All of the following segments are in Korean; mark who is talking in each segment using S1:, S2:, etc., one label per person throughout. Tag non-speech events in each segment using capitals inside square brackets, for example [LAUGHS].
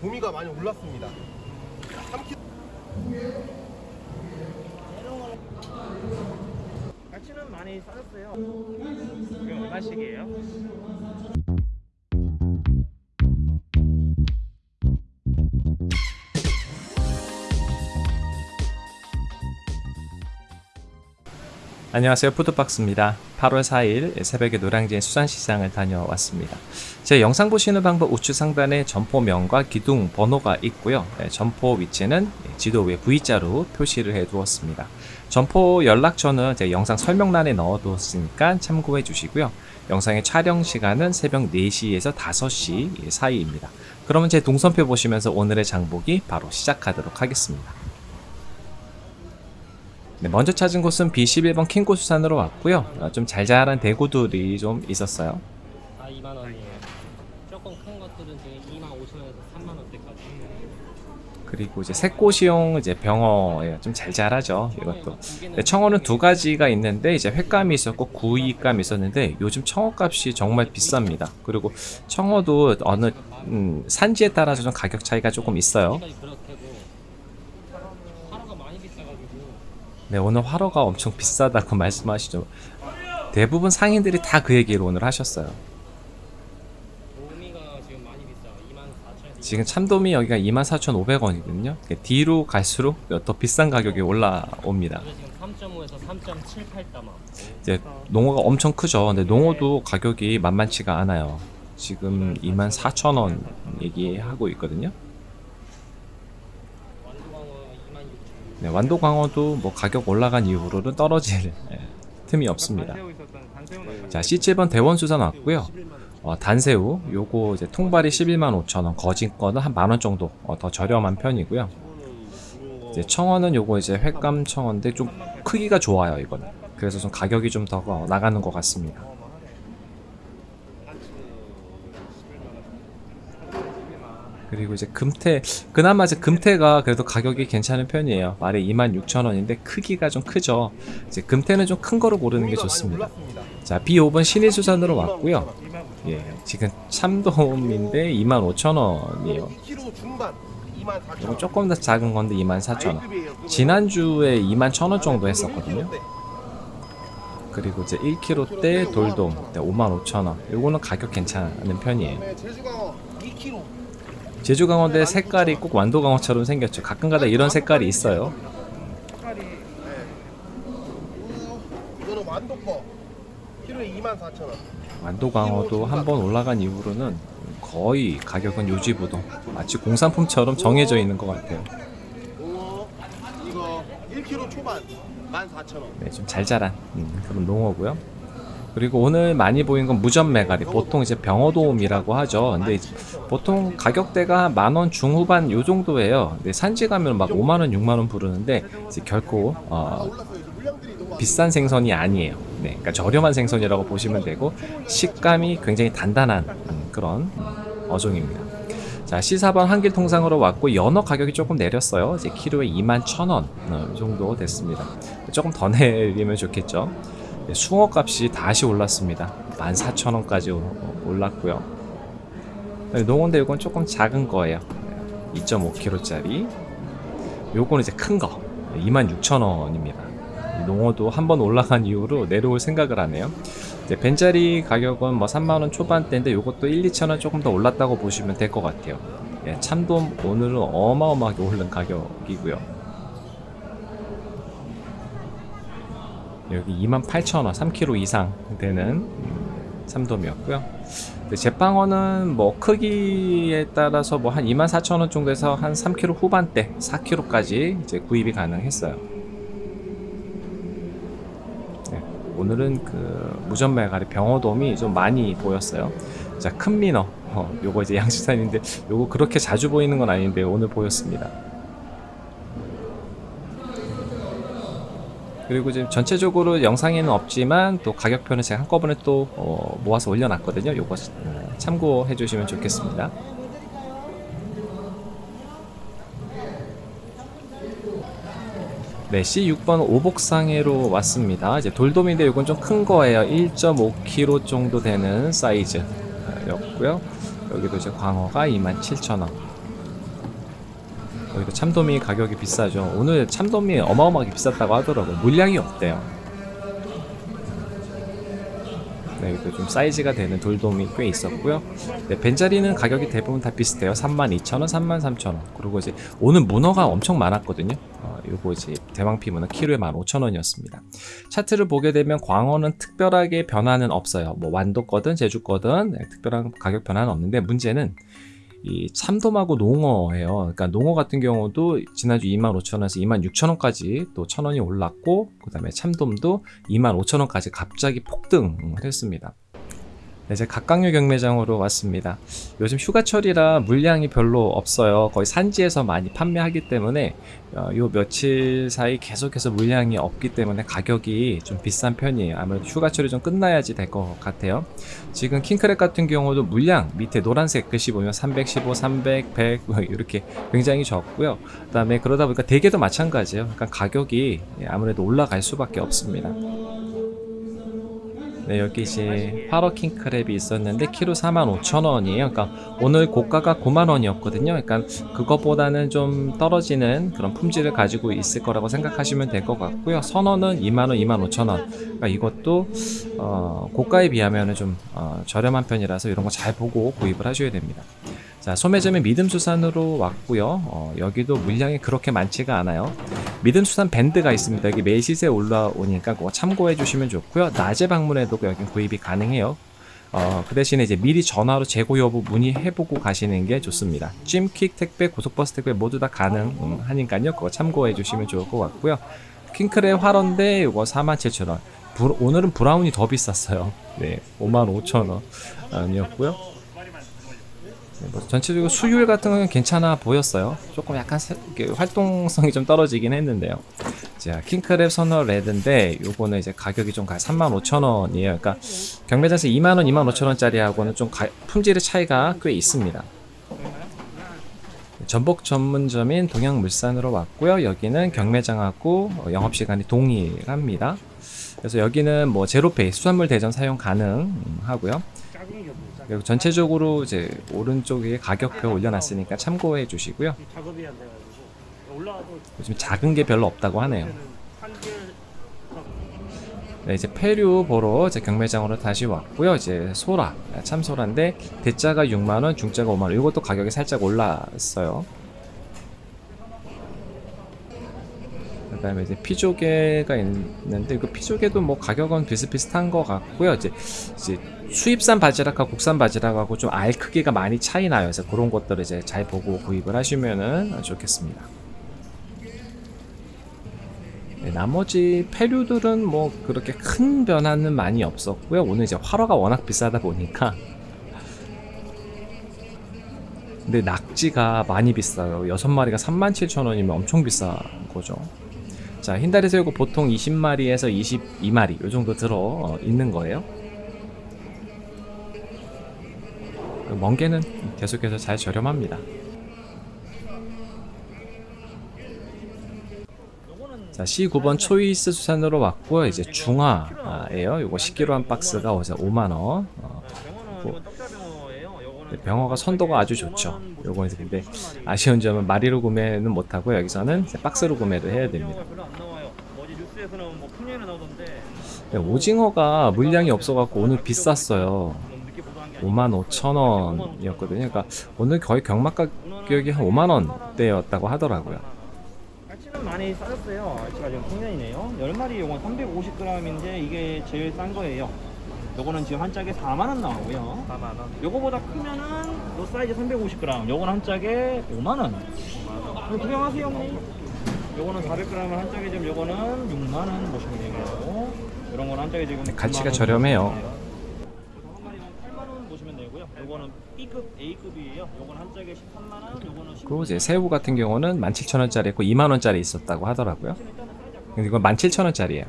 S1: 도미가 많이 올랐습니다. 3kg.
S2: 가치는 많이 싸졌어요. 이게 얼마씩이에요?
S3: 안녕하세요. 푸드박스입니다. 8월 4일 새벽에 노량진 수산시장을 다녀왔습니다. 제 영상 보시는 방법 우측 상단에 점포명과 기둥 번호가 있고요. 네, 점포 위치는 지도 위에 V자로 표시를 해 두었습니다. 점포 연락처는 제 영상 설명란에 넣어 두었으니까 참고해 주시고요. 영상의 촬영 시간은 새벽 4시에서 5시 사이입니다. 그러면 제 동선표 보시면서 오늘의 장보기 바로 시작하도록 하겠습니다 네, 먼저 찾은 곳은 B11번 킹고 수산으로 왔고요. 어, 좀 잘잘한 대구들이 좀 있었어요.
S4: 다 2만 원이에요. 조금 큰 것들은 지금 2만 5천 원에서 3만 원대까지.
S3: 그리고 이제 새꼬시용 이제 병어예요. 좀 잘잘하죠. 이것도. 네, 청어는 두 가지가 있는데 이제 횟감이 있었고 구이감이 있었는데 요즘 청어 값이 정말 비쌉니다. 그리고 청어도 어느 음, 산지에 따라서 좀 가격 차이가 조금 있어요.
S4: 지금까지 그렇게고 하루가 많이 비싸가지고
S3: 네, 오늘 화로가 엄청 비싸다고 [LAUGHS] 말씀하시죠. 대부분 상인들이 다 그 얘기를 오늘 하셨어요.
S4: 지금 많이 비싸. 2만 4천 원.
S3: 지금 참돔이 여기가 24,500원이거든요. 뒤로 갈수록 더 비싼 가격이 올라옵니다.
S4: 그래서 지금 3.5에서 3.78다마.
S3: 이제 농어가 엄청 크죠. 근데 농어도 가격이 만만치가 않아요. 지금 24,000원 얘기하고 있거든요.
S4: 완도광어 2만 6천.
S3: 네, 완도 광어도 뭐 가격 올라간 이후로는 떨어질 예, 틈이 없습니다. 자, C7번 대원수산 왔고요. 어, 단새우 요거 이제 통발이 11만 5천원, 거진 거는 한 만원 정도 어, 더 저렴한 편이고요. 이제 청어는 요거 이제 횟감 청어인데 좀 크기가 좋아요 이거는. 그래서 좀 가격이 좀 더 나가는 것 같습니다. 그리고 이제 금태 그나마 이제 금태가 그래도 가격이 괜찮은 편이에요. 말에 26,000원인데 크기가 좀 크죠. 이제 금태는 좀 큰 거로 고르는 게 좋습니다. 자, B5번 신일수산으로 왔고요. 예, 지금 참돔인데 25,000원이에요.
S1: 2kg 중반 2만 4천
S3: 이건 조금 더 작은 건데 24,000원. 지난주에 21,000원 정도 했었거든요. 그리고 이제 1kg대 돌돔 55,000원. 요거는 가격 괜찮은 편이에요.
S1: 네, 제주강어 2kg.
S3: 제주 강원대 색깔이 꼭 완도 강어처럼 생겼죠. 가끔가다 이런 색깔이 있어요.
S1: 색깔이 네. 이거는 완도 거. 키로에 2만 4천 원.
S3: 완도 강어도 한번 올라간 이후로는 거의 가격은 요지부동. 마치 공산품처럼 정해져 있는 것 같아요.
S1: 오, 이거 1kg 초반 14,000원.
S3: 네, 좀 잘 자란 음, 그런 농어고요. 그리고 오늘 많이 보인 건 무전 메가리. 보통 이제 병어도움이라고 하죠. 근데 보통 가격대가 만원 중후반 요 정도예요. 근데 산지 가면 막 5만 원, 6만 원 부르는데 이제 결코 어, 비싼 생선이 아니에요. 네, 그러니까 저렴한 생선이라고 보시면 되고 식감이 굉장히 단단한 음, 그런 어종입니다. 자, C4번 한길 통상으로 왔고 연어 가격이 조금 내렸어요. 이제 키로에 2만 1,000원 어, 정도 됐습니다. 조금 더 [LAUGHS] 내리면 좋겠죠. 네, 숭어 값이 다시 올랐습니다. 14,000원까지 올랐고요. 네, 농어인데 이건 조금 작은 거예요. 2.5kg짜리. 요거는 이제 큰 거. 26,000원입니다. 농어도 한 번 올라간 이후로 내려올 생각을 하네요. 이제 벤자리 가격은 뭐 3만원 초반대인데 요것도 1, 2천원 조금 더 올랐다고 보시면 될 것 같아요. 예, 참돔 오늘은 어마어마하게 오른 가격이고요. 여기 28,000원, 3kg 이상 되는 음, 참돔이었고요. 제빵어는 뭐 크기에 따라서 뭐 한 24,000원 정도에서 한 3kg 후반대, 4kg까지 이제 구입이 가능했어요. 네, 오늘은 그 무전매가리 병어돔이 좀 많이 보였어요. 자, 큰 민어. 어, 요거 이제 양식산인데 요거 그렇게 자주 보이는 건 아닌데 오늘 보였습니다. 그리고 지금 전체적으로 영상에는 없지만 또 가격표는 제가 한꺼번에 또 어, 모아서 올려놨거든요. 요거 어, 참고해 주시면 좋겠습니다. 네, C6번 오복상해로 왔습니다. 이제 돌돔인데 이건 좀 큰 거예요. 1.5kg 정도 되는 사이즈였고요. 여기도 이제 광어가 27,000원. 여기도 참돔이 가격이 비싸죠. 오늘 참돔이 어마어마하게 비쌌다고 하더라고요. 물량이 없대요. 네, 여기도 좀 사이즈가 되는 돌돔이 꽤 있었고요. 네, 벤자리는 가격이 대부분 다 비슷해요. 32,000원, 33,000원. 그리고 이제 오늘 문어가 엄청 많았거든요. 어, 요거 이제 대왕피 문어 키로에 15,000원이었습니다. 차트를 보게 되면 광어는 특별하게 변화는 없어요. 뭐 완도 거든 제주 거든 네, 특별한 가격 변화는 없는데 문제는 이 참돔하고 농어예요. 그러니까 농어 같은 경우도 지난주 25,000원에서 26,000원까지 또 1,000원이 올랐고 그 다음에 참돔도 25,000원까지 갑자기 폭등을 했습니다. 네, 이제 각각류 경매장으로 왔습니다. 요즘 휴가철이라 물량이 별로 없어요. 거의 산지에서 많이 판매하기 때문에 어, 요 며칠 사이 계속해서 물량이 없기 때문에 가격이 좀 비싼 편이에요. 아무래도 휴가철이 좀 끝나야지 될 것 같아요. 지금 킹크랩 같은 경우도 물량 밑에 노란색 글씨 보면 315, 300, 100뭐 이렇게 굉장히 적고요. 그 다음에 그러다 보니까 대게도 마찬가지예요. 그러니까 가격이 아무래도 올라갈 수밖에 없습니다. 네, 여기 이제 파러 킹 크랩이 있었는데 키로 45,000원이에요. 그러니까 오늘 고가가 9만원이었거든요. 그러니까 그것보다는 좀 떨어지는 그런 품질을 가지고 있을 거라고 생각하시면 될 것 같고요. 선원은 2만원, 25,000원. 그러니까 이것도 어, 고가에 비하면 좀 어, 저렴한 편이라서 이런 거 잘 보고 구입을 하셔야 됩니다. 자, 소매점의 믿음수산으로 왔고요. 어, 여기도 물량이 그렇게 많지가 않아요. 믿음수산 밴드가 있습니다. 여기 매일 시세 올라오니까 그거 참고해 주시면 좋고요. 낮에 방문해도 여기 구입이 가능해요. 어, 그 대신에 이제 미리 전화로 재고 여부 문의해보고 가시는 게 좋습니다. 찜, 퀵 택배, 고속버스 택배 모두 다 가능하니까요. 그거 참고해 주시면 좋을 것 같고요. 킹크랩 활어인데 이거 47,000원. 브- 오늘은 브라운이 더 비쌌어요. 네, 55,000원 아니었고요. 네, 뭐 전체적으로 수율 같은 건 괜찮아 보였어요. 조금 약간 세- 활동성이 좀 떨어지긴 했는데요. 자, 킹크랩 선어 레드인데 요거는 이제 가격이 좀 가요. 35,000원이에요. 그러니까 경매장에서 2만 원, 2만 5천 원짜리하고는 좀 가- 품질의 차이가 꽤 있습니다. 전복 전문점인 동양물산으로 왔고요. 여기는 경매장하고 어, 영업시간이 동일합니다. 그래서 여기는 뭐 제로페이 수산물 대전 사용 가능하고요. 그리고 전체적으로 이제 오른쪽에 가격표 올려놨으니까 참고해 주시고요. 요즘 작은 게 별로 없다고 하네요. 네, 이제 폐류 보러 이제 경매장으로 다시 왔고요. 이제 소라, 참소라인데 대자가 6만 원, 중자가 5만 원. 이것도 가격이 살짝 올랐어요. 그 다음에 이제 피조개가 있는데 그 피조개도 뭐 가격은 비슷비슷한 것 같고요. 이제 이제 수입산 바지락하고 국산 바지락하고 좀 알 크기가 많이 차이 나요. 그래서 그런 것들을 이제 잘 보고 구입을 하시면은 좋겠습니다. 네, 나머지 폐류들은 뭐 그렇게 큰 변화는 많이 없었고요. 오늘 이제 활어가 워낙 비싸다 보니까 근데 낙지가 많이 비싸요. 6마리가 37,000원이면 엄청 비싼 거죠. 자, 흰다리 새우가 보통 20마리에서 22마리 요 정도 들어 어, 있는 거예요. 그 멍게는 계속해서 잘 저렴합니다. 자, C9번 초이스 수산으로 왔고요. 이제 중화예요. 요거 10kg 한 박스가 어제 5만 원. 어,
S2: 병어는
S3: 뭐.
S2: 이건 떡자
S3: 병어가 선도가 아주 좋죠. 요거 이제 근데 아쉬운 점은 마리로 구매는 못 하고 여기서는 박스로 구매를 해야 됩니다. 네, 오징어가 물량이 없어갖고 오늘 비쌌어요.
S2: 너무 늦게 보도한 게
S3: 5만 5천 원이었거든요. 그러니까 오늘 거의 경막 가격이 한 5만 원대였다고 하더라고요.
S2: 갈치는 많이 싸졌어요. 갈치가 지금 풍년이네요. 10마리 요건 350g인데 이게 제일 싼 거예요. 요거는 지금 한 짝에 4만 원 나오고요. 4만 원. 요거보다 크면은 요 사이즈 350g. 요거는 한 짝에 5만 원. 5만 원. 구경하세요, 형님. 요거는 400g 한 짝에 지금 요거는 6만 원 보시면 되고요. 이런 거는 한 짝에 지금
S3: 갈치가
S2: 9만 원
S3: 저렴해요.
S2: 보시면 돼요. 그래서 한 마리만 8만 원 보시면 되고요. 요거는 B급, A급이에요. 요거는 한 짝에 13만 원, 요거는 16만
S3: 그리고 이제 새우 같은 경우는 17,000원짜리 있고 2만 원짜리 있었다고 하더라고요. 근데 이건 17,000원짜리예요.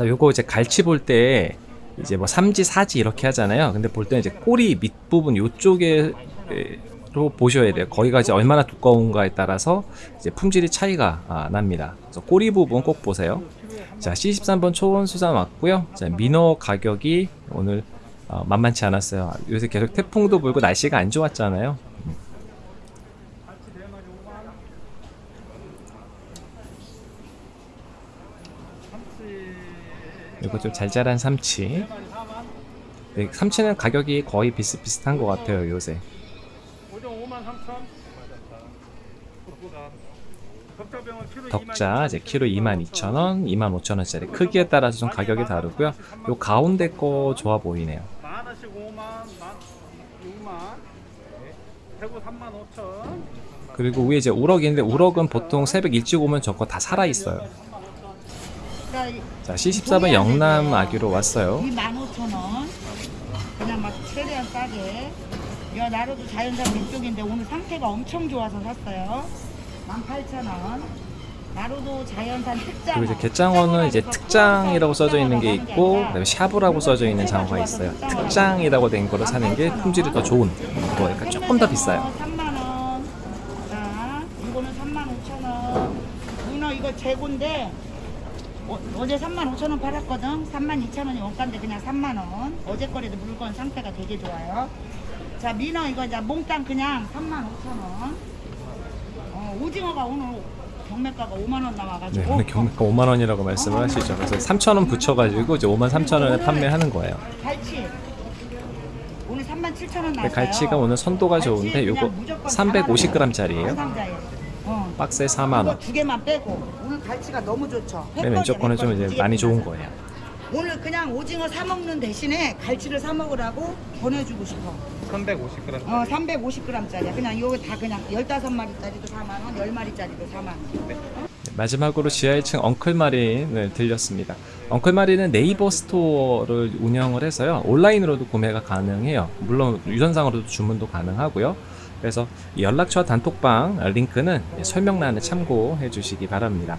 S3: 자 요거 이제 갈치 볼 때 이제 뭐 3지 사지 이렇게 하잖아요. 근데 볼 때 이제 꼬리 밑부분 요쪽에 로 보셔야 돼요. 거기가 이제 얼마나 두꺼운가에 따라서 이제 품질이 차이가 아, 납니다. 그래서 꼬리 부분 꼭 보세요. 자 C13번 초원수산 왔고요. 자 민어 가격이 오늘 어, 만만치 않았어요. 요새 계속 태풍도 불고 날씨가 안 좋았잖아요. 그리고 좀 잘 자란 삼치. 네, 삼치는 가격이 거의 비슷비슷한 것 같아요 요새. 덕자 이제 키로 22,000원, 25,000원짜리 크기에 따라서 좀 가격이 다르고요. 요 가운데 거 좋아 보이네요.
S5: 만 원씩 5만, 만 6만, 대구 3만 5천.
S3: 그리고 위에 이제 우럭인데 우럭은 보통 새벽 일찍 오면 저거 다 살아 있어요. 자, C14번 영남 아기로 왔어요.
S6: 25,000원. 그냥 막 최대한 싸게. 야, 나로도 자연산 왼쪽인데 오늘 상태가 엄청 좋아서 샀어요. 18,000원. 나로도 자연산 특장.
S3: 그리고 이제 갯장어는 이제 특장이라고 써져 있는 게 있고 그다음에 샤브라고 써져 있는 장어가 있어요. 특장이라고 된 거를 사는 게 품질이 더 좋은 거니까 조금 더 비싸요.
S6: 3만원. 자, 이거는 35,000원. 문어 이거 재고인데, 어, 어제 35,000원 팔았거든. 32,000원이 원가인데 그냥 3만 원. 어제 거래도 물건 상태가 되게 좋아요. 자, 민어 이거 이제 몽땅 그냥 35,000원. 어, 오징어가 오늘 경매가가 5만원
S3: 네,
S6: 나와가지고.
S3: 오늘 경매가 5만 원이라고 말씀을 하시죠. 그래서 3천 원 붙여가지고 이제 5만 3천 원에 판매하는 거예요.
S6: 갈치. 오늘 37,000원 나왔어요.
S3: 근데 갈치가 오늘 선도가 좋은데 요거 350g짜리예요. 박스에 4만
S6: 이거
S3: 원.
S6: 두 개만 빼고 오늘 갈치가 너무 좋죠.
S3: 맨 왼쪽 거는 좀 이제 많이 좋은 거예요.
S6: 오늘 그냥 오징어 사 먹는 대신에 갈치를 사 먹으라고 보내주고 싶어.
S5: 350g.
S6: 어, 350g짜리. 그냥 이거 다 그냥 15마리짜리도 4만 원, 10마리짜리도 4만 원.
S3: 마지막으로 지하 1층 엉클마린을 들렸습니다. 엉클마린은 네이버 스토어를 운영을 해서요. 온라인으로도 구매가 가능해요. 물론 유선상으로도 주문도 가능하고요. 그래서 이 연락처와 단톡방 링크는 설명란에 참고해 주시기 바랍니다.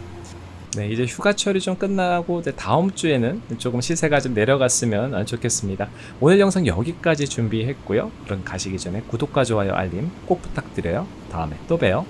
S3: 네, 이제 휴가철이 좀 끝나고 다음 주에는 조금 시세가 좀 내려갔으면 좋겠습니다. 오늘 영상 여기까지 준비했고요. 그럼 가시기 전에 구독과 좋아요, 알림 꼭 부탁드려요. 다음에 또 봬요.